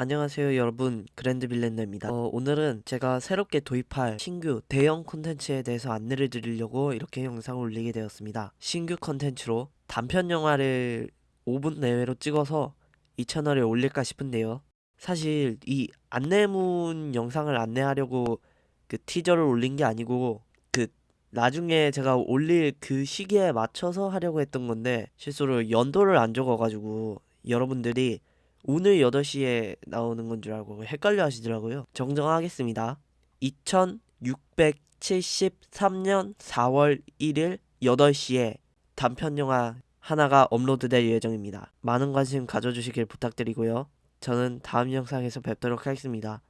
안녕하세요 여러분. 그랜드빌랜더입니다. 어, 오늘은 제가 새롭게 도입할 신규 대형 콘텐츠에 대해서 안내를 드리려고 이렇게 영상을 올리게 되었습니다. 신규 콘텐츠로 단편 영화를 5분 내외로 찍어서 이 채널에 올릴까 싶은데요. 사실 이 안내문 영상을 안내하려고 그 티저를 올린 게 아니고 그 나중에 제가 올릴 그 시기에 맞춰서 하려고 했던 건데 실수로 연도를 안 적어가지고 여러분들이 오늘 8시에 나오는 건 줄 알고 헷갈려 하시더라고요. 정정하겠습니다. 2673년 4월 1일 8시에 단편 영화 하나가 업로드될 예정입니다. 많은 관심 가져주시길 부탁드리고요. 저는 다음 영상에서 뵙도록 하겠습니다.